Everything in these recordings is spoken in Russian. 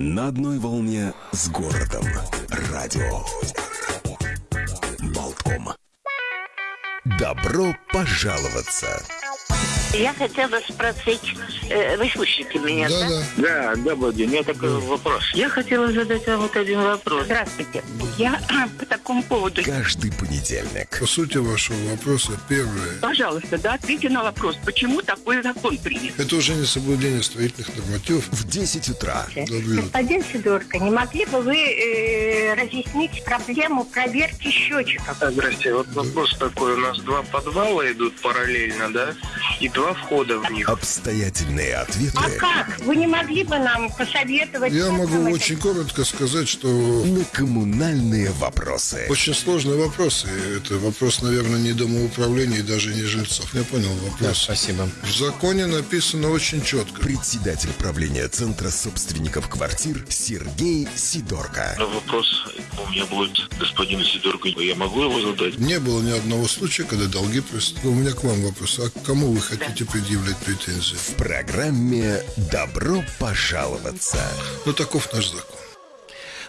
На одной волне с городом. Радио. Болтком. Добро пожаловаться. Я хотела спросить, э, вы слышите меня, да? Да, Да, добрый день. У меня такой вопрос. Я хотела задать вам вот один вопрос. Здравствуйте. Я по такому поводу. Каждый понедельник. По сути вашего вопроса, первое. Пожалуйста, да, ответьте на вопрос, почему такой закон принят? Это уже не соблюдение строительных нормативов. В 10 утра. Добрый Господин Сидорко, не могли бы вы э, разъяснить проблему проверки счетчиков? Здрасте, вот вопрос такой. У нас два подвала идут параллельно, да? И два входа в них. Обстоятельные ответы А как? Вы не могли бы нам посоветовать? Я могу это очень коротко сказать, что на коммунальные вопросы. очень сложный вопрос. И это вопрос, наверное, не домоуправления и даже не жильцов. Я понял вопрос. спасибо. В законе написано очень четко. Председатель правления Центра собственников квартир Сергей Сидорко. Но вопрос у меня будет господину Сидорку. Я могу его задать? Не было ни одного случая, когда долги просто... У меня к вам вопрос. А к кому вы хотите предъявлять претензии? В программе «Добро пожаловаться». Ну, таков наш закон.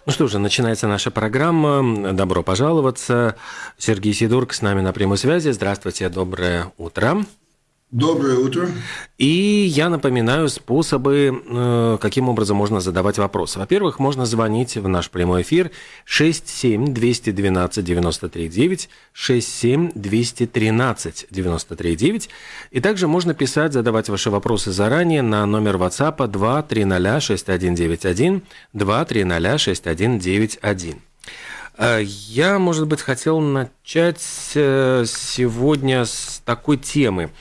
Ну что же, начинается наша программа. Добро пожаловаться. Сергей Сидорк с нами на прямой связи. Здравствуйте, доброе утро. Доброе утро. И я напоминаю способы, э, каким образом можно задавать вопросы. Во-первых, можно звонить в наш прямой эфир 67-212-93-9, 67-213-93-9. И также можно писать, задавать ваши вопросы заранее на номер WhatsApp 2306191, 2306191. Э, Я, может быть, хотел начать э, сегодня с такой темы.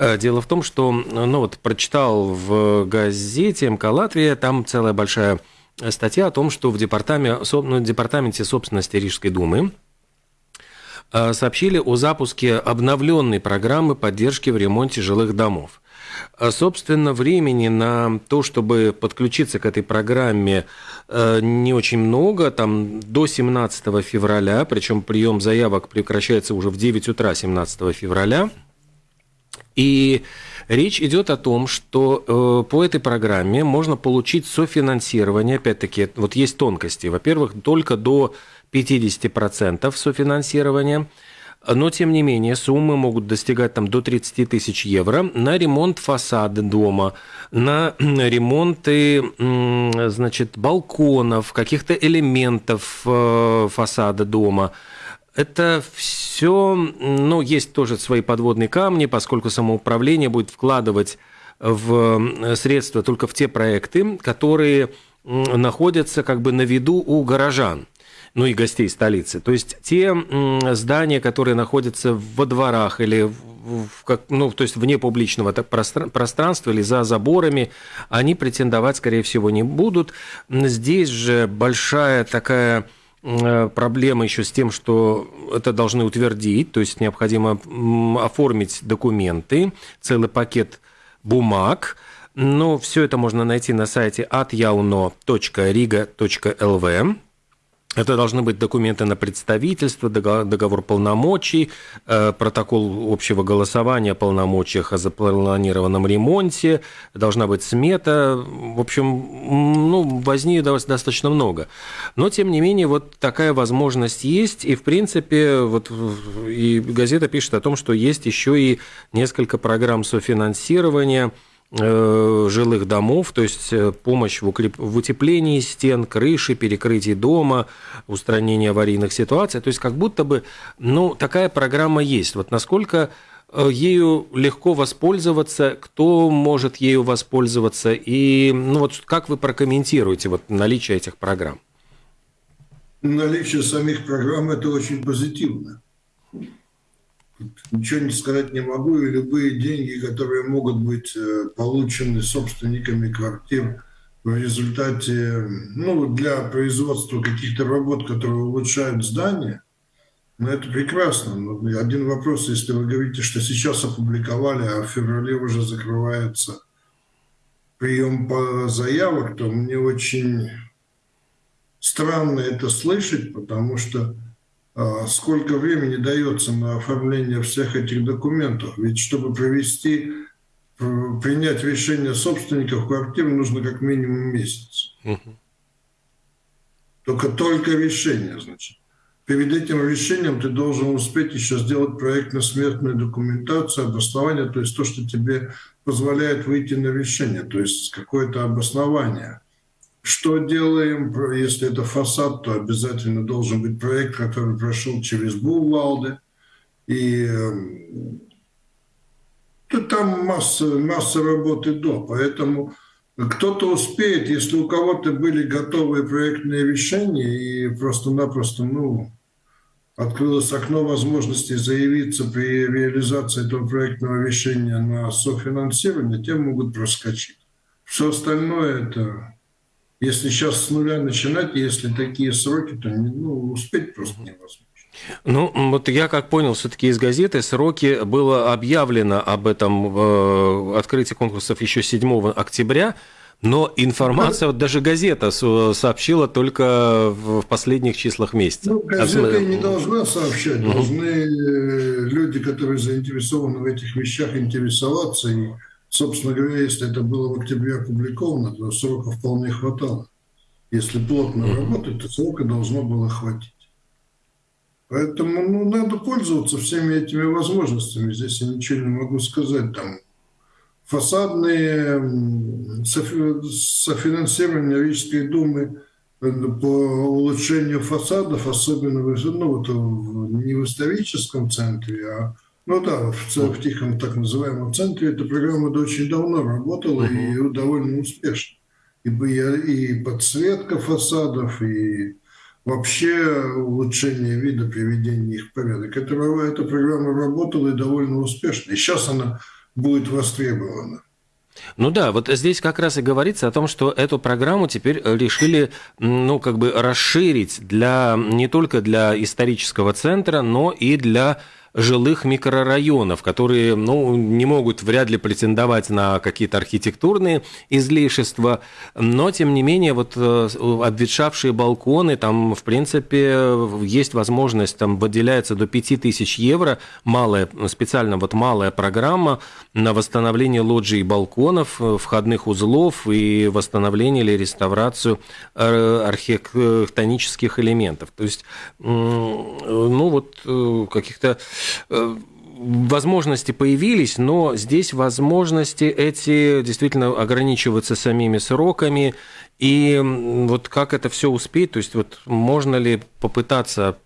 Э, Дело в том, что, ну вот, прочитал в газете МК Латвия, там целая большая статья о том, что в департаменте, ну, департаменте собственности Рижской думы э, сообщили о запуске обновленной программы поддержки в ремонте жилых домов. А, Собственно, времени на то, чтобы подключиться к этой программе, э, не очень много. Там до 17 февраля, причем прием заявок прекращается уже в 9 утра 17 февраля. И речь идет о том, что э, по этой программе можно получить софинансирование. Опять-таки, вот есть тонкости. Во-первых, только до 50% софинансирования. Но, тем не менее, суммы могут достигать там, до 30 тысяч евро на ремонт фасада дома, на ремонты значит, балконов, каких-то элементов э, фасада дома. Это все, ну, есть тоже свои подводные камни, поскольку самоуправление будет вкладывать в средства только в те проекты, которые находятся как бы на виду у горожан ну и гостей столицы. То есть те здания, которые находятся во дворах или в, как, ну, то есть вне публичного так, простра- пространства или за заборами, они претендовать, скорее всего, не будут. Здесь же большая такая э, проблема еще с тем, что это должны утвердить, то есть необходимо оформить документы, целый пакет бумаг. Но все это можно найти на сайте atyauno.riga.lv. Это должны быть документы на представительство, договор, полномочий, э, протокол общего голосования о полномочиях о запланированном ремонте, должна быть смета. В общем, ну, возни достаточно много. Но, тем не менее, вот такая возможность есть. И, в принципе, вот и газета пишет о том, что есть еще и несколько программ софинансирования жилых домов, то есть э, помощь в, укреп... в утеплении стен, крыши, перекрытии дома, устранении аварийных ситуаций. То есть как будто бы ну, такая программа есть. Вот насколько э, ею легко воспользоваться, кто может ею воспользоваться, и ну, вот как вы прокомментируете вот наличие этих программ? Наличие самих программ – это очень позитивно. Ничего не сказать не могу, и любые деньги, которые могут быть э, получены собственниками квартир в результате, ну, для производства каких-то работ, которые улучшают здание, ну, это прекрасно. Но один вопрос, если вы говорите, что сейчас опубликовали, а в феврале уже закрывается прием по заявок, то мне очень странно это слышать, потому что сколько времени дается на оформление всех этих документов. Ведь чтобы провести, принять решение собственников квартир, нужно как минимум месяц. Только только решение, значит. Перед этим решением ты должен успеть еще сделать проектно-смертную документацию, обоснование, то есть то, что тебе позволяет выйти на решение, то есть какое-то обоснование. Что делаем, если это фасад, то обязательно должен быть проект, который прошел через Булвалды. И то там масса, масса работы до, поэтому кто-то успеет, если у кого-то были готовые проектные решения и просто-напросто, ну, открылось окно возможностей заявиться при реализации этого проектного решения на софинансирование, те могут проскочить. Все остальное это, если сейчас с нуля начинать, если такие сроки, то ну, успеть просто невозможно. Ну, вот я как понял, все-таки из газеты сроки было объявлено об этом э, открытии конкурсов еще 7 октября, но информация, вот даже газета сообщила только в последних числах месяца. Ну, газета не должна сообщать, угу. должны люди, которые заинтересованы в этих вещах, интересоваться. И, собственно говоря, если это было в октябре опубликовано, то срока вполне хватало. Если плотно работать, то срока должно было хватить. Поэтому ну, надо пользоваться всеми этими возможностями. Здесь я ничего не могу сказать. Там фасадные софинансирование Рижской думы э, по улучшению фасадов, особенно ну, вот, не в историческом центре, а ну да, в, в тихом так называемом центре эта программа очень давно работала uh-huh. и довольно успешно. И, и подсветка фасадов, и вообще улучшение вида, приведение их в порядок. Это, эта программа работала и довольно успешно. И сейчас она будет востребована. Ну да, вот здесь как раз и говорится о том, что эту программу теперь решили, ну, как бы расширить для, не только для исторического центра, но и для жилых микрорайонов, которые ну, не могут вряд ли претендовать на какие-то архитектурные излишества, но тем не менее вот э, обветшавшие балконы, там в принципе есть возможность, там выделяется до 5000 евро, малая, специально вот малая программа на восстановление лоджий и балконов, э, входных узлов и восстановление или реставрацию э, архитектонических элементов. То есть, ну вот каких-то возможности появились, но здесь возможности эти действительно ограничиваются самими сроками. И вот как это все успеть, то есть вот можно ли попытаться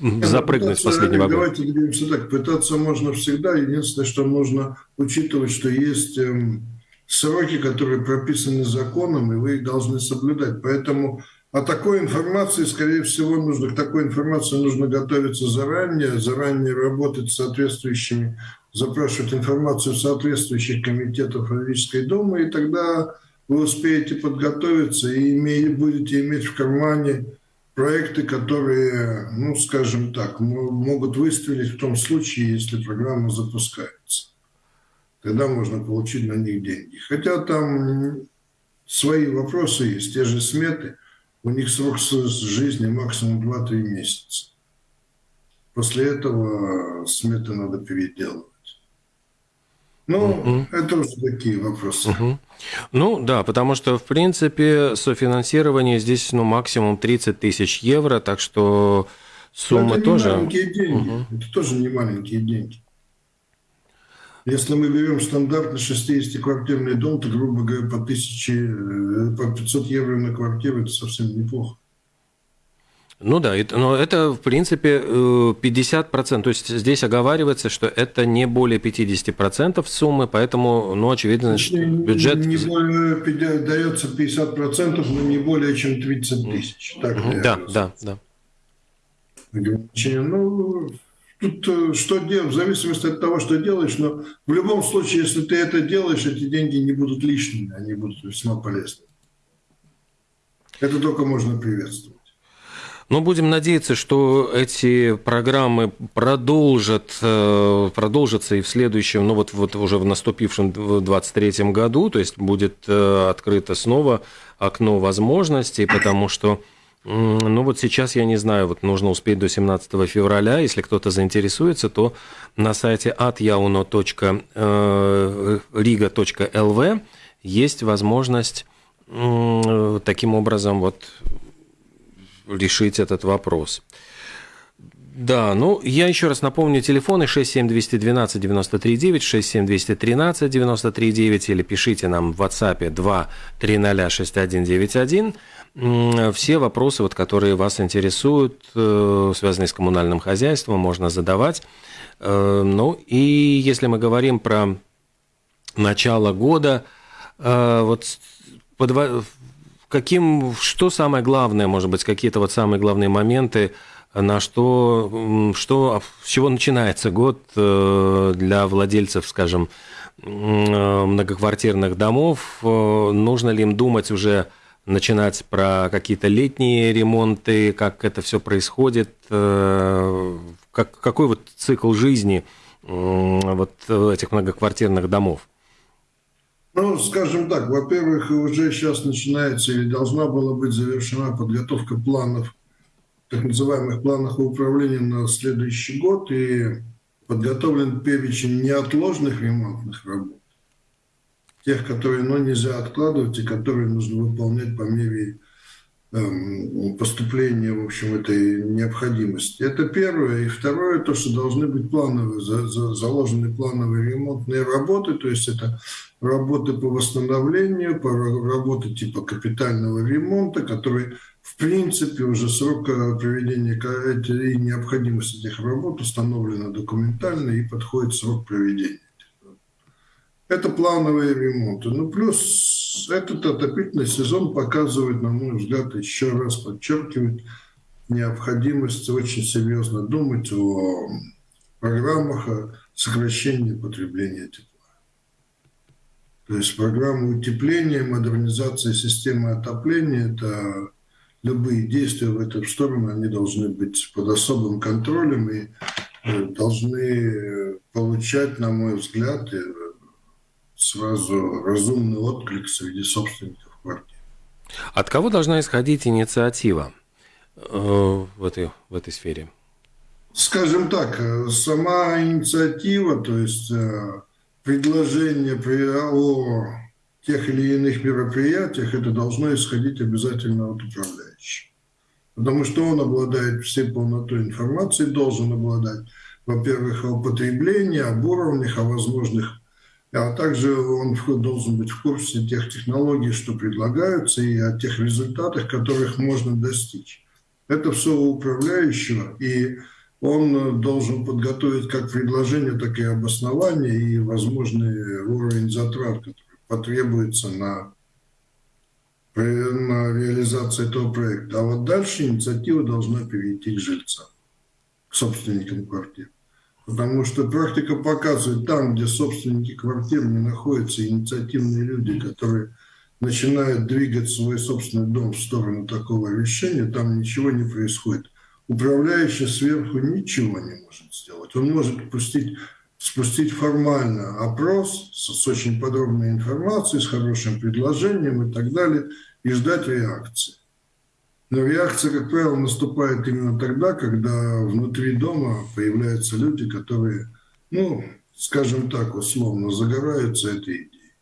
запрыгнуть с последнего года? Давайте говорим так, пытаться можно всегда. Единственное, что нужно учитывать, что есть эм, сроки, которые прописаны законом, и вы их должны соблюдать. Поэтому а такой информации, скорее всего, нужно, к такой информации нужно готовиться заранее, заранее работать с соответствующими, запрашивать информацию соответствующих комитетов Равической Думы, и тогда вы успеете подготовиться и имеете, будете иметь в кармане проекты, которые, ну, скажем так, могут выстрелить в том случае, если программа запускается. Тогда можно получить на них деньги. Хотя там свои вопросы есть, те же сметы – у них срок жизни максимум 2-3 месяца. После этого сметы надо переделывать. Ну, угу. это уже такие вопросы. Угу. Ну, да, потому что, в принципе, софинансирование здесь, ну, максимум 30 тысяч евро, так что сумма это тоже... Не маленькие деньги. Угу. Это тоже не маленькие деньги. Если мы берем стандартный 60-квартирный дом, то, грубо говоря, по, 1000, э, по 500 евро на квартиру – это совсем неплохо. Ну да, но это, в принципе, 50%. То есть здесь оговаривается, что это не более 50% суммы, поэтому, ну, очевидно, значит, бюджет... Не более, дается 50%, но не более чем 30 тысяч. Так да, да, да. Ну, Тут э, что делать, в зависимости от того, что делаешь, но в любом случае, если ты это делаешь, эти деньги не будут лишними, они будут весьма полезны. Это только можно приветствовать. Но будем надеяться, что эти программы продолжат, э, продолжатся и в следующем, ну вот, вот уже в наступившем 2023 году, то есть будет э, открыто снова окно возможностей, потому что ну вот сейчас я не знаю, вот нужно успеть до 17 февраля. Если кто-то заинтересуется, то на сайте atyauno.riga.lv есть возможность таким образом вот решить этот вопрос. Да, ну, я еще раз напомню, телефоны 67212 939, 67213 939, или пишите нам в WhatsApp 230 6191. Все вопросы, вот, которые вас интересуют, э, связанные с коммунальным хозяйством, можно задавать. Э, ну, и если мы говорим про начало года, э, вот под, каким, что самое главное, может быть, какие-то вот самые главные моменты, на что, что, с чего начинается год э, для владельцев, скажем, многоквартирных домов? Э, нужно ли им думать уже начинать про какие-то летние ремонты, как это все происходит, э, как, какой вот цикл жизни вот этих многоквартирных домов? Ну, скажем так, во-первых, уже сейчас начинается или должна была быть завершена подготовка планов так называемых планах управления на следующий год и подготовлен перечень неотложных ремонтных работ, тех, которые ну, нельзя откладывать и которые нужно выполнять по мере эм, поступления, в общем, этой необходимости. Это первое. И второе, то, что должны быть плановые, за, за, заложены плановые ремонтные работы, то есть это работы по восстановлению, по работы типа капитального ремонта, которые в принципе, уже срок э, проведения и необходимость этих работ установлена документально и подходит срок проведения. Это плановые ремонты. Ну, плюс этот отопительный сезон показывает, на мой взгляд, еще раз подчеркивает необходимость очень серьезно думать о программах сокращения потребления тепла. То есть программа утепления, модернизация системы отопления – это любые действия в эту сторону, они должны быть под особым контролем и э, должны получать, на мой взгляд, э, сразу разумный отклик среди собственников квартир. От кого должна исходить инициатива э, в этой, в этой сфере? Скажем так, сама инициатива, то есть предложение о тех или иных мероприятиях, это должно исходить обязательно от управляющего. Потому что он обладает всей полнотой информации, должен обладать, во-первых, о потреблении, об уровнях, о возможных, а также он должен быть в курсе тех технологий, что предлагаются, и о тех результатах, которых можно достичь. Это все у управляющего, и он должен подготовить как предложение, так и обоснование и возможный уровень затрат, который потребуется на, на реализацию этого проекта. А вот дальше инициатива должна перейти к жильцам, к собственникам квартир. Потому что практика показывает, там, где собственники квартир не находятся, инициативные люди, которые начинают двигать свой собственный дом в сторону такого решения, там ничего не происходит. Управляющий сверху ничего не может сделать. Он может пустить спустить формально опрос с, с очень подробной информацией, с хорошим предложением и так далее, и ждать реакции. Но реакция, как правило, наступает именно тогда, когда внутри дома появляются люди, которые, ну, скажем так, условно, загораются этой идеей.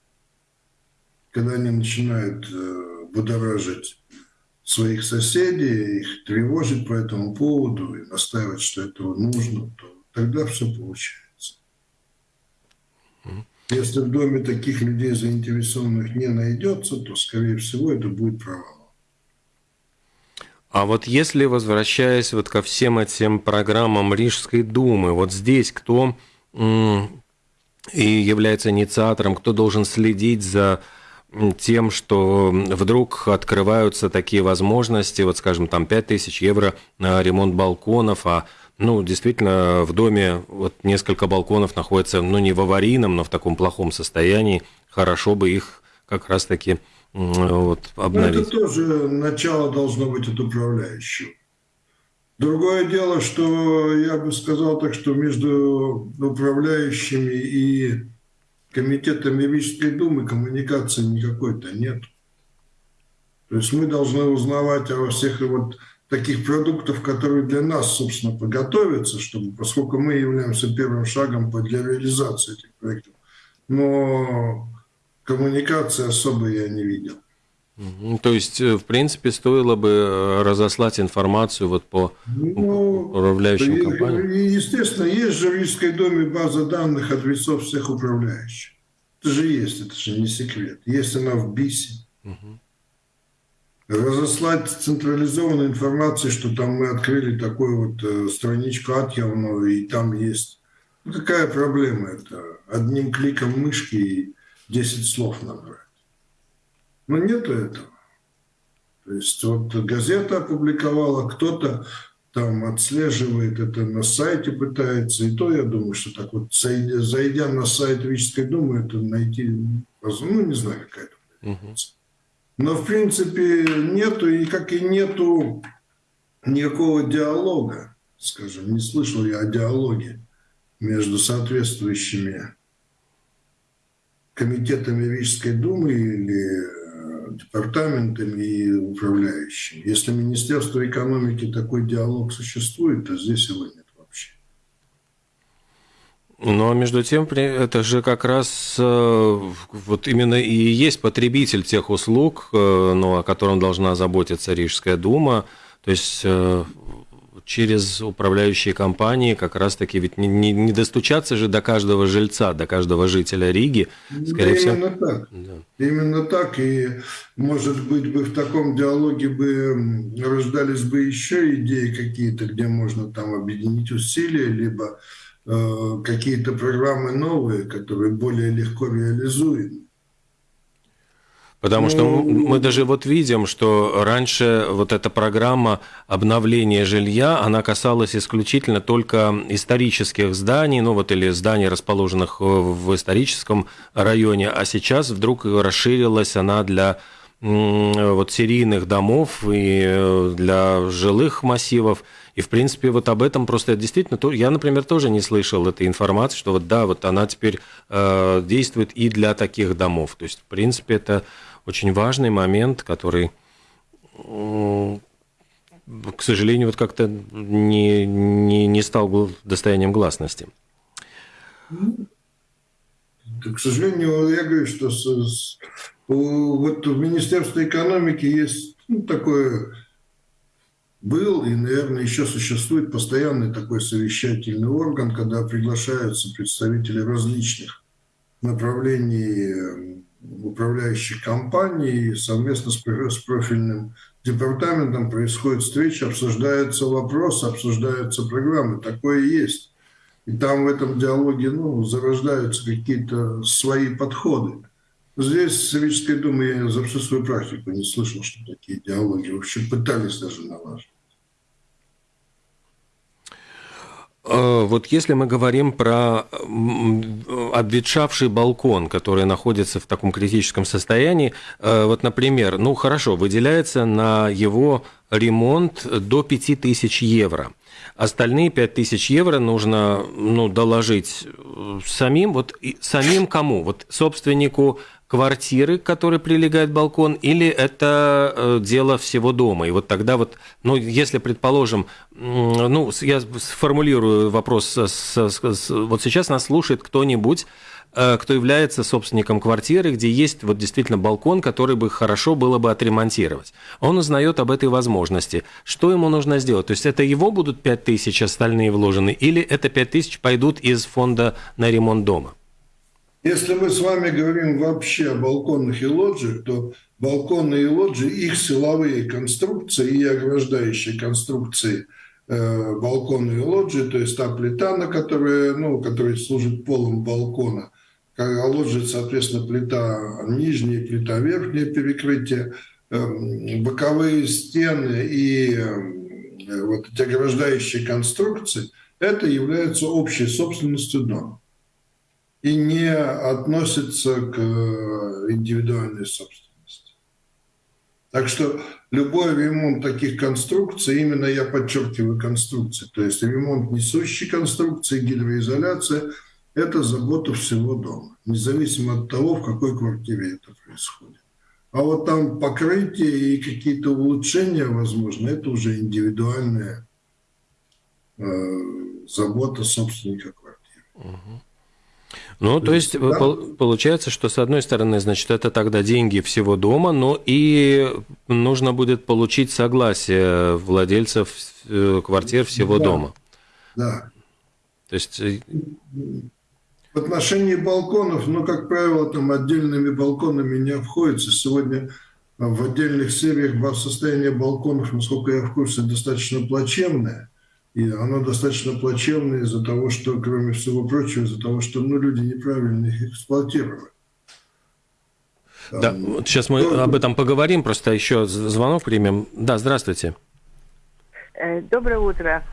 Когда они начинают э, будоражить своих соседей, их тревожить по этому поводу и настаивать, что этого нужно, то тогда все получается. Если в доме таких людей заинтересованных не найдется, то, скорее всего, это будет провал. А вот если, возвращаясь вот ко всем этим программам Рижской думы, вот здесь кто и является инициатором, кто должен следить за тем, что вдруг открываются такие возможности, вот скажем, там 5000 евро на ремонт балконов, а ну, действительно, в доме вот несколько балконов находятся, ну, не в аварийном, но в таком плохом состоянии. Хорошо бы их как раз-таки вот, обновить. Но это тоже начало должно быть от управляющего. Другое дело, что я бы сказал так, что между управляющими и комитетами Рижской думы коммуникации никакой-то нет. То есть мы должны узнавать о всех вот таких продуктов, которые для нас, собственно, подготовятся, чтобы, поскольку мы являемся первым шагом для реализации этих проектов. Но коммуникации особо я не видел. То есть, э, в принципе, стоило бы э, разослать информацию вот по ну, управляющим и, компаниям? Естественно, есть же в Рижской доме база данных адресов всех управляющих. Это же есть, это же не секрет. Есть она в БИСе. Угу. Разослать централизованную информацию, что там мы открыли такую вот э, страничку отъявную, и там есть... Ну, какая проблема это? Одним кликом мышки и 10 слов набрать. Но нету этого. То есть вот газета опубликовала, кто-то там отслеживает это на сайте, пытается. И то, я думаю, что так вот, зайдя на сайт Рижской думы, это найти, ну, не знаю, какая-то. Угу. Но, в принципе, нету, и как и нету никакого диалога, скажем, не слышал я о диалоге между соответствующими комитетами Рижской думы или департаментами и управляющими. Если Министерство экономики такой диалог существует, то здесь его нет. Но между тем, это же как раз э, вот именно и есть потребитель тех услуг, э, ну, о котором должна заботиться Рижская дума. То есть э, через управляющие компании как раз-таки ведь не, не, не достучаться же до каждого жильца, до каждого жителя Риги. Скорее да, всего. Именно так. Да. Именно так. И, может быть, бы в таком диалоге бы рождались бы еще идеи какие-то, где можно там объединить усилия, либо какие-то программы новые, которые более легко реализуемы. Потому что ну, мы даже вот видим, что раньше вот эта программа обновления жилья, она касалась исключительно только исторических зданий, ну вот или зданий, расположенных в историческом районе, а сейчас вдруг расширилась она для вот серийных домов и э, для жилых массивов. И, в принципе, вот об этом просто действительно... Я, например, тоже не слышал этой информации, что вот да, вот она теперь э, действует и для таких домов. То есть, в принципе, это очень важный момент, который, к сожалению, вот как-то не, не, не стал достоянием гласности. К сожалению, я говорю, что вот в Министерстве экономики есть ну, такое был и, наверное, еще существует постоянный такой совещательный орган, когда приглашаются представители различных направлений управляющих компаний совместно с профильным департаментом происходит встреча, обсуждаются вопросы, обсуждаются программы. Такое есть. И там в этом диалоге ну, зарождаются какие-то свои подходы. Здесь в Советской Думе я за всю свою практику не слышал, что такие диалоги вообще пытались даже налаживать. Э, вот если мы говорим про обветшавший балкон, который находится в таком критическом состоянии, э, вот, например, ну хорошо, выделяется на его ремонт до 5000 евро. Остальные 5000 евро нужно ну, доложить э, самим. Вот самим кому? Вот собственнику квартиры, к которой прилегает балкон, или это э, дело всего дома? И вот тогда вот, ну, если, предположим, ну, я сформулирую вопрос, с, с, вот сейчас нас слушает кто-нибудь, э, кто является собственником квартиры, где есть вот действительно балкон, который бы хорошо было бы отремонтировать. Он узнает об этой возможности. Что ему нужно сделать? То есть это его будут 5 тысяч остальные вложены, или это 5 тысяч пойдут из фонда на ремонт дома? Если мы с вами говорим вообще о балконных и лоджиях, то балконы и лоджии, их силовые конструкции и ограждающие конструкции э, балкона и лоджии, то есть та плита, на которой, ну, которая служит полом балкона, а лоджия, соответственно, плита нижняя, плита верхняя перекрытие, э, боковые стены и э, вот эти ограждающие конструкции, это является общей собственностью дома и не относится к э, индивидуальной собственности. Так что любой ремонт таких конструкций, именно я подчеркиваю конструкции, то есть ремонт несущей конструкции, гидроизоляция, это забота всего дома, независимо от того, в какой квартире это происходит. А вот там покрытие и какие-то улучшения, возможно, это уже индивидуальная э, забота собственника квартиры. Угу. Ну, то есть да? получается, что с одной стороны, значит, это тогда деньги всего дома, но и нужно будет получить согласие владельцев э, квартир всего да. дома. Да. То есть... Э, В отношении балконов, ну, как правило, там отдельными балконами не обходится. Сегодня в отдельных сериях состояние балконов, насколько я в курсе, достаточно плачевное. И оно достаточно плачевное из-за того, что, кроме всего прочего, из-за того, что ну, люди неправильно их эксплуатируют. Да, вот сейчас мы ну, об этом поговорим, просто еще звонок примем. Да, здравствуйте. Э, доброе утро.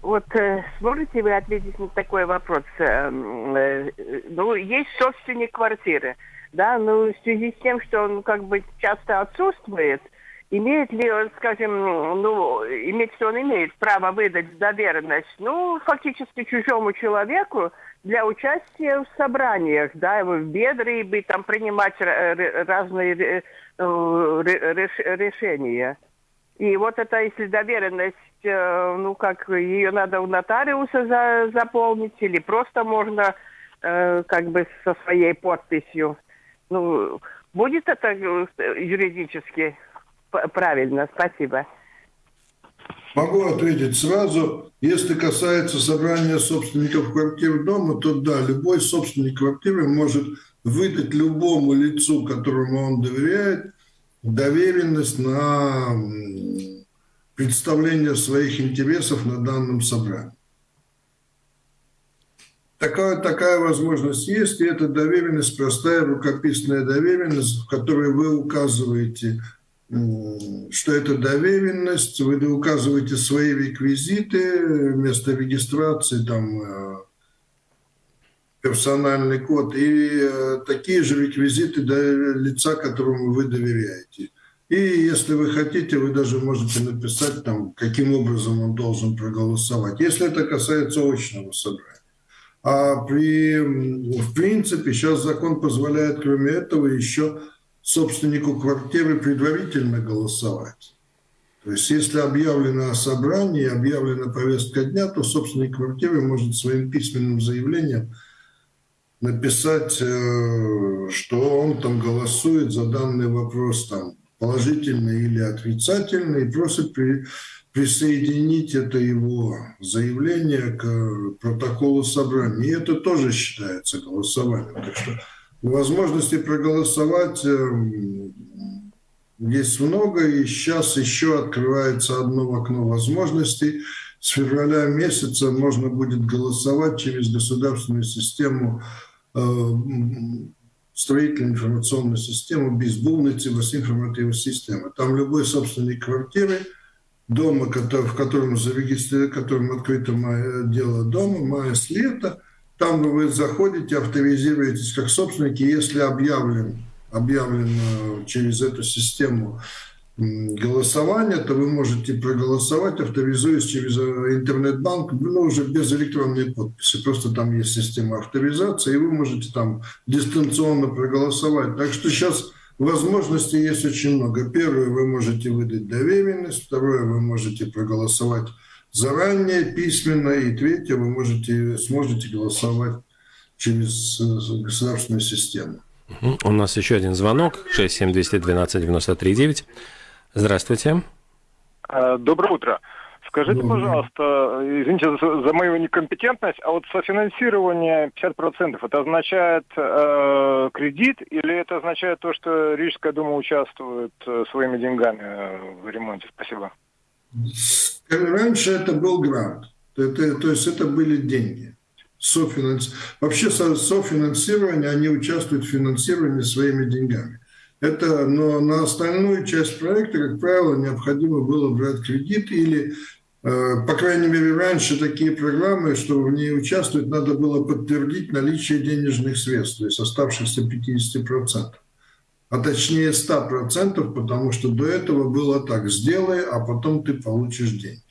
Вот э, сможете вы ответить на такой вопрос? Э, ну, есть собственник квартиры, да, но в связи с тем, что он как бы часто отсутствует – Имеет ли он, скажем, ну, имеет ли он имеет право выдать доверенность, ну, фактически чужому человеку для участия в собраниях, да, в бедры, и там принимать разные э, решения. И вот это, если доверенность, э, ну, как ее надо у нотариуса за, заполнить, или просто можно э, как бы со своей подписью. Ну, будет это юридически правильно. Спасибо. Могу ответить сразу. Если касается собрания собственников квартир дома, то да, любой собственник квартиры может выдать любому лицу, которому он доверяет, доверенность на представление своих интересов на данном собрании. Такая, такая возможность есть, и эта доверенность простая рукописная доверенность, в которой вы указываете что это доверенность, вы указываете свои реквизиты, место регистрации, там э, персональный код и э, такие же реквизиты лица, которому вы доверяете. И если вы хотите, вы даже можете написать там, каким образом он должен проголосовать, если это касается очного собрания. А при, в принципе, сейчас закон позволяет, кроме этого, еще собственнику квартиры предварительно голосовать. То есть если объявлено собрание, объявлена повестка дня, то собственник квартиры может своим письменным заявлением написать, э, что он там голосует за данный вопрос там положительный или отрицательный, и просит при, присоединить это его заявление к протоколу собрания. И это тоже считается голосованием. Так что Возможности проголосовать эм, есть много, и сейчас еще открывается одно окно возможностей. С февраля месяца можно будет голосовать через государственную систему э, строительную информационную систему без безбулницы информативной системы. Там любой собственник квартиры, дома, в котором зарегистрировано, которым открыто дело дома, мая с лета, там вы заходите, авторизируетесь как собственники, если объявлен, объявлено через эту систему голосования, то вы можете проголосовать, авторизуясь через э, интернет-банк, ну, уже без электронной подписи. Просто там есть система авторизации, и вы можете там дистанционно проголосовать. Так что сейчас возможностей есть очень много. Первое, вы можете выдать доверенность. Второе, вы можете проголосовать заранее, письменно. И третье, вы можете, сможете голосовать через э, государственную систему. У нас еще один звонок. 67212-93-9. Здравствуйте. Э, доброе утро. Скажите, пожалуйста, извините за, за мою некомпетентность, а вот софинансирование 50% это означает э, кредит или это означает то, что Рижская дума участвует э, своими деньгами в ремонте? Спасибо. Раньше это был грант, это, то есть это были деньги. Софинанс... Вообще софинансирование, они участвуют в финансировании своими деньгами. Это, но на остальную часть проекта, как правило, необходимо было брать кредит или, э, по крайней мере, раньше такие программы, что в ней участвовать, надо было подтвердить наличие денежных средств, то есть оставшихся 50% а точнее 100%, потому что до этого было так, сделай, а потом ты получишь деньги.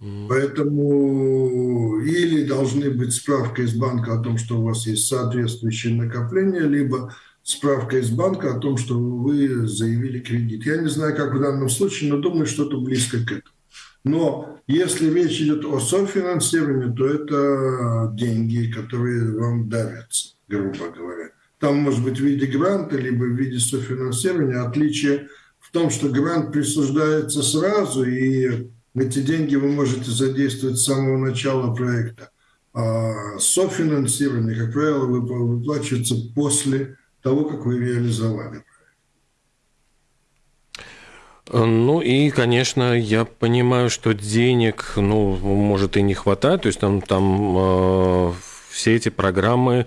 Mm. Поэтому или должны быть справка из банка о том, что у вас есть соответствующее накопление, либо справка из банка о том, что вы заявили кредит. Я не знаю, как в данном случае, но думаю, что-то близко к этому. Но если речь идет о софинансировании, то это деньги, которые вам давятся, грубо говоря. Там может быть в виде гранта, либо в виде софинансирования. Отличие в том, что грант присуждается сразу, и эти деньги вы можете задействовать с самого начала проекта. А софинансирование, как правило, выплачивается после того, как вы реализовали ну и, конечно, я понимаю, что денег, ну, может и не хватает, то есть там, там э, все эти программы э,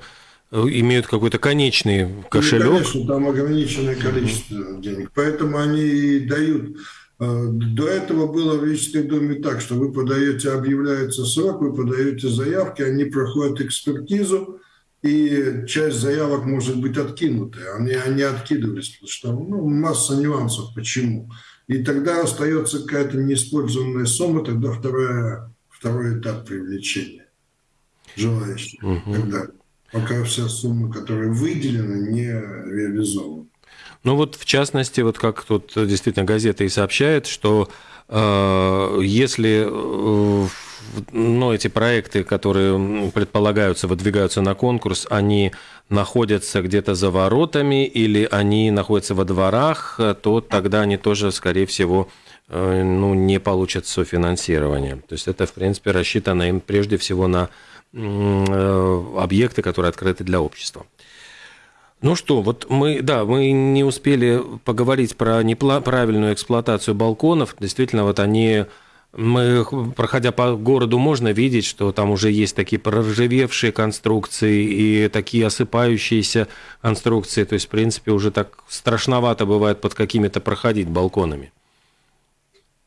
имеют какой-то конечный кошелек. Ну, конечно, там ограниченное количество денег, поэтому они и дают. Э, до этого было в Рижской доме так, что вы подаете, объявляется срок, вы подаете заявки, они проходят экспертизу, и часть заявок может быть откинуты. Они, они откидывались, потому что ну, масса нюансов. Почему? И тогда остается какая-то неиспользованная сумма, тогда вторая, второй этап привлечения желающих. Угу. Тогда, пока вся сумма, которая выделена, не реализована. Ну вот в частности, вот как тут действительно газета и сообщает, что э, если э, ну, эти проекты, которые предполагаются, выдвигаются на конкурс, они находятся где-то за воротами или они находятся во дворах, то тогда они тоже, скорее всего, э, ну, не получат софинансирование. То есть это, в принципе, рассчитано им прежде всего на объекты, которые открыты для общества. Ну что, вот мы, да, мы не успели поговорить про неправильную эксплуатацию балконов. Действительно, вот они мы, проходя по городу, можно видеть, что там уже есть такие проржавевшие конструкции и такие осыпающиеся конструкции. То есть, в принципе, уже так страшновато бывает под какими-то проходить балконами.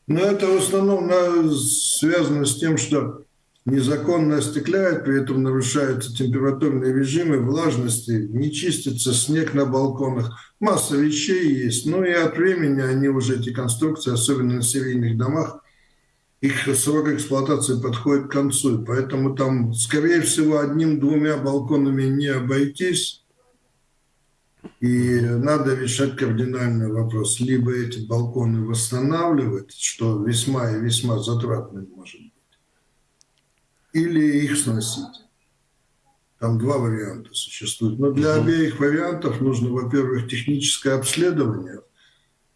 Ну, это в основном связано с тем, что незаконно остекляет, при этом нарушаются температурные режимы, влажности, не чистится снег на балконах. Масса вещей есть. Ну и от времени они уже, эти конструкции, особенно на серийных домах, их срок эксплуатации подходит к концу, поэтому там, скорее всего, одним-двумя балконами не обойтись, и надо решать кардинальный вопрос. Либо эти балконы восстанавливать, что весьма и весьма затратно может или их сносить. Там два варианта существуют. Но для обеих вариантов нужно, во-первых, техническое обследование,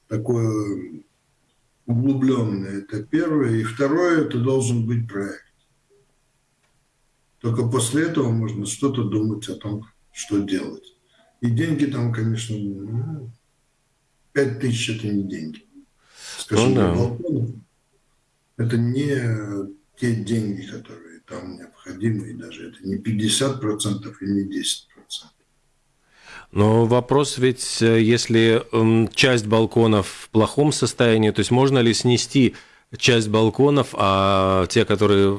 такое углубленное, это первое. И второе, это должен быть проект. Только после этого можно что-то думать о том, что делать. И деньги там, конечно, ну, 5 тысяч – это не деньги. Скажем, ну, да. это не те деньги, которые там необходимы, и даже это не 50% и не 10%. Но вопрос ведь, э, если часть балконов в плохом состоянии, то есть можно ли снести часть балконов, а те, которые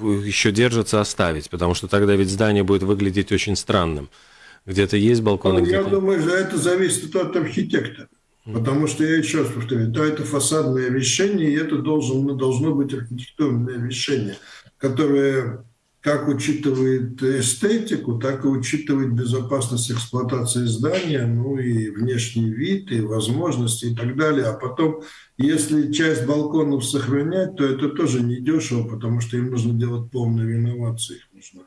еще держатся, оставить? Потому что тогда ведь здание будет выглядеть очень странным. Где-то есть балконы, ну. Я думаю, что это зависит от архитектора. Потому что, я еще раз повторю, да, это фасадное решение, и это должен, должно быть архитектурное решение, которое как учитывает эстетику, так и учитывает безопасность эксплуатации здания, ну и внешний вид, и возможности и так далее. А потом, если часть балконов сохранять, то это тоже недешево, потому что им нужно делать полную реновацию. Их нужно,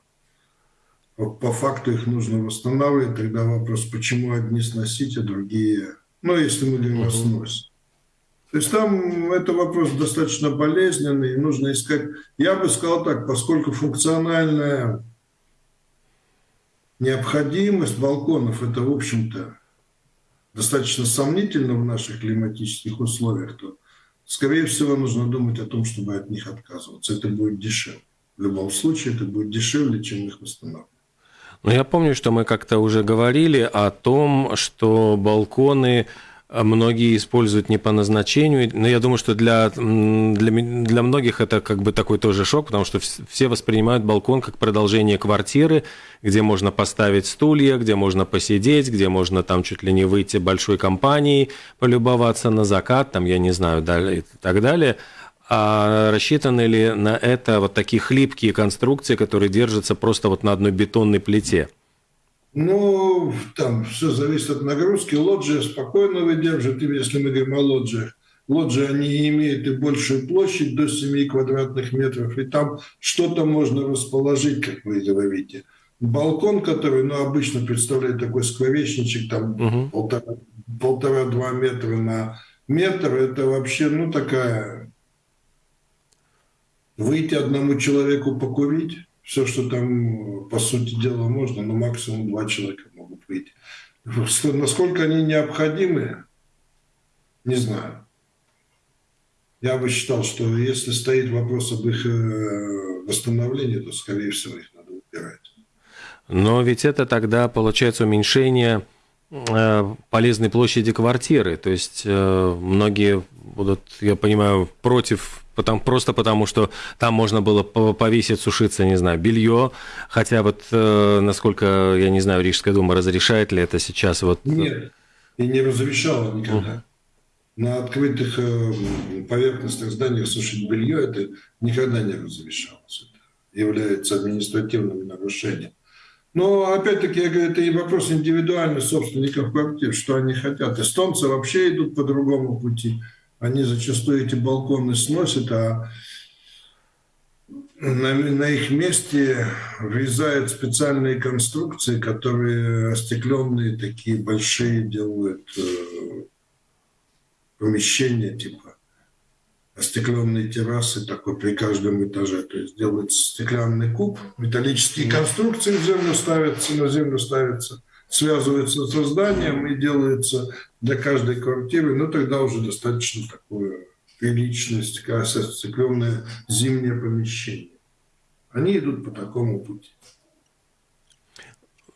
по, по факту их нужно восстанавливать. Тогда вопрос, почему одни сносить, а другие... Ну, если мы говорим о сносе. То есть там это вопрос достаточно болезненный, нужно искать... Я бы сказал так, поскольку функциональная необходимость балконов, это, в общем-то, достаточно сомнительно в наших климатических условиях, то, скорее всего, нужно думать о том, чтобы от них отказываться. Это будет дешевле. В любом случае, это будет дешевле, чем их восстанавливать. Но я помню, что мы как-то уже говорили о том, что балконы многие используют не по назначению. Но я думаю, что для, для, для многих это как бы такой тоже шок, потому что все воспринимают балкон как продолжение квартиры, где можно поставить стулья, где можно посидеть, где можно там чуть ли не выйти большой компанией, полюбоваться на закат, там, я не знаю, далее, и так далее. А рассчитаны ли на это вот такие хлипкие конструкции, которые держатся просто вот на одной бетонной плите? Ну, там все зависит от нагрузки. Лоджия спокойно выдержит, если мы говорим о лоджиях. лоджии, они имеют и большую площадь до 7 квадратных метров, и там что-то можно расположить, как вы говорите. Балкон, который, ну, обычно представляет такой скворечничек, там угу. полтора, полтора-два метра на метр, это вообще, ну, такая... Выйти одному человеку покурить, все, что там, по сути дела, можно, но максимум два человека могут выйти. Насколько они необходимы, не знаю. Я бы считал, что если стоит вопрос об их э, восстановлении, то, скорее всего, их надо убирать. Но ведь это тогда получается уменьшение э, полезной площади квартиры. То есть э, многие будут, я понимаю, против потому, просто потому, что там можно было повесить, сушиться, не знаю, белье. Хотя вот, насколько, я не знаю, Рижская дума разрешает ли это сейчас? Вот... Нет, и не разрешала никогда на открытых э, поверхностных зданиях сушить белье, это никогда не разрешалось. Это является административным нарушением. Но, опять-таки, я говорю, это и вопрос индивидуальных собственников квартир, что они хотят. Эстонцы вообще идут по другому пути. Они зачастую эти балконы сносят, а на, на их месте врезают специальные конструкции, которые остекленные, такие большие делают э, помещения, типа остекленные террасы такой при каждом этаже. То есть делается стеклянный куб, металлические конструкции в землю ставятся, на землю ставятся, связываются со зданием и делается для каждой квартиры. Ну, тогда уже достаточно такое приличное стекленное зимнее помещение. Они идут по такому пути.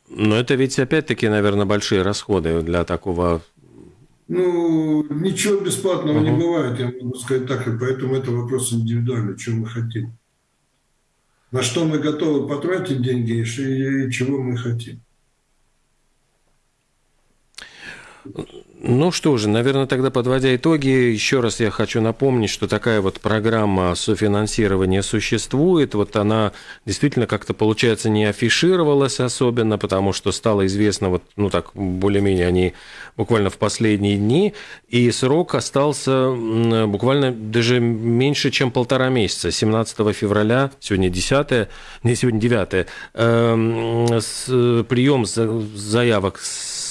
Но это ведь опять-таки, наверное, большие расходы для такого ну, ничего бесплатного uh-huh. не бывает, я могу сказать так, и поэтому это вопрос индивидуальный, что мы хотим. На что мы готовы потратить деньги и чего мы хотим. Ну что же, наверное, тогда подводя итоги, еще раз я хочу напомнить, что такая вот программа софинансирования существует. Вот она действительно как-то, получается, не афишировалась особенно, потому что стало известно, вот, ну так, более-менее они буквально в последние дни, и срок остался буквально даже меньше, чем полтора месяца. 17 февраля, сегодня 10, не сегодня 9, э, прием заявок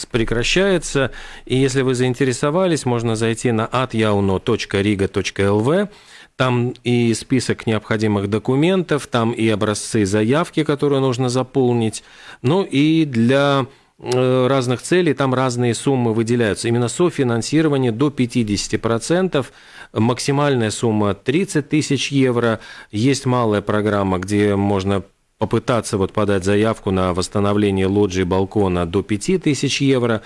прекращается, и если вы заинтересовались, можно зайти на atyauno.riga.lv, там и список необходимых документов, там и образцы заявки, которые нужно заполнить. Ну и для э, разных целей, там разные суммы выделяются. Именно софинансирование до 50%, максимальная сумма 30 тысяч евро. Есть малая программа, где можно попытаться вот подать заявку на восстановление лоджии балкона до 5000 евро.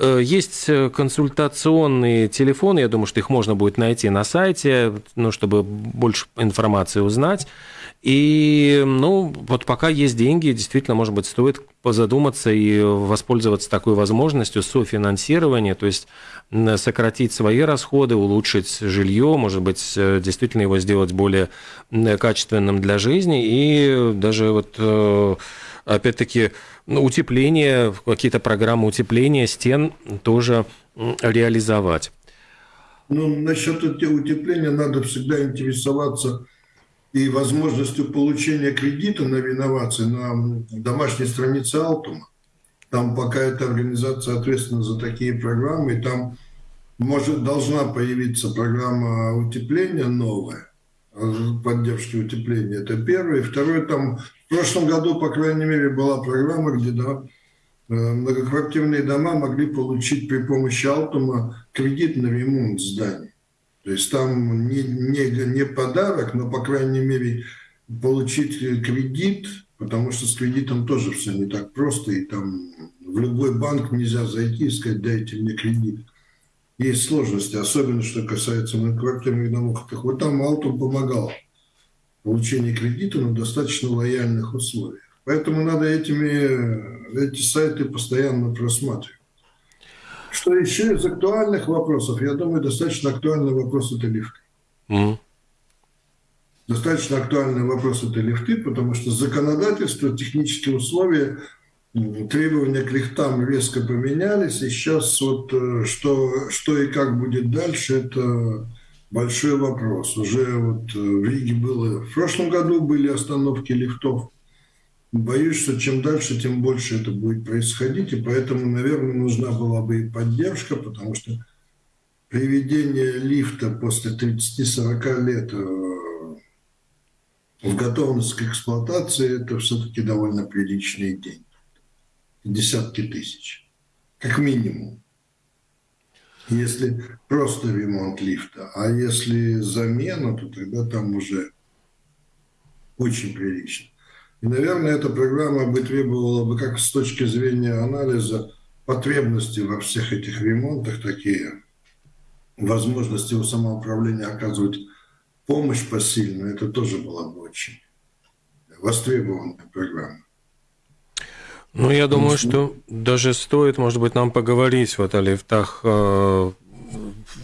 Э, есть э, консультационные телефоны, я думаю, что их можно будет найти на сайте, ну, чтобы больше информации узнать. И, ну, вот пока есть деньги, действительно, может быть, стоит позадуматься и воспользоваться такой возможностью софинансирования, то есть сократить свои расходы, улучшить жилье, может быть, э, действительно его сделать более качественным для жизни и даже вот опять-таки ну, утепление, какие-то программы утепления стен тоже реализовать. Ну, насчет утепления надо всегда интересоваться и возможностью получения кредита на реновации на домашней странице Алтума. Там пока эта организация ответственна за такие программы, и там может, должна появиться программа утепления новая, поддержки утепления. Это первое. И второе, там в прошлом году, по крайней мере, была программа, где да, э, многоквартирные дома могли получить при помощи Алтума кредит на ремонт зданий. То есть там не, не, не подарок, но, по крайней мере, получить кредит, потому что с кредитом тоже все не так просто, и там в любой банк нельзя зайти и сказать, дайте мне кредит. Есть сложности, особенно что касается многоквартирных домов. Так вот там Алтум помогал в получении кредита на достаточно лояльных условиях. Поэтому надо этими, эти сайты постоянно просматривать. Что еще из актуальных вопросов? Я думаю, достаточно актуальный вопрос это лифты. Mm. Достаточно актуальный вопрос это лифты, потому что законодательство, технические условия требования к лифтам резко поменялись, и сейчас вот э, что, что и как будет дальше, это большой вопрос. Уже вот э, в Риге было, в прошлом году были остановки лифтов. Боюсь, что чем дальше, тем больше это будет происходить, и поэтому, наверное, нужна была бы и поддержка, потому что приведение лифта после 30-40 лет э, в готовность к эксплуатации, это все-таки довольно приличные деньги. Десятки тысяч, как минимум. Если просто ремонт лифта, а если замена, то тогда там уже очень прилично. И, наверное, эта программа бы требовала бы, как с точки зрения анализа потребностей во всех этих ремонтах, такие возможности у самоуправления оказывать помощь посильную, это тоже была бы очень востребованная программа. Ну, я думаю, что даже стоит, может быть, нам поговорить вот о лифтах э,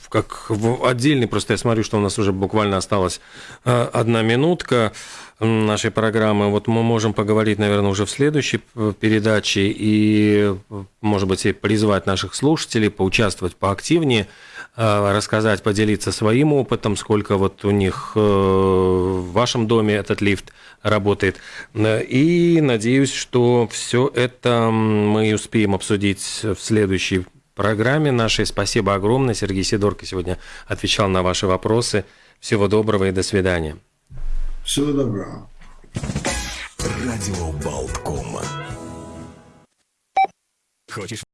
как в отдельный, просто я смотрю, что у нас уже буквально осталась э, одна минутка нашей программы. Вот мы можем поговорить, наверное, уже в следующей передаче и, может быть, и призвать наших слушателей поучаствовать поактивнее, э, рассказать, поделиться своим опытом, сколько вот у них э, в вашем доме этот лифт работает. И надеюсь, что все это мы успеем обсудить в следующей программе нашей. Спасибо огромное. Сергей Сидорко сегодня отвечал на ваши вопросы. Всего доброго и до свидания. Всего доброго. Радио Болтком. Хочешь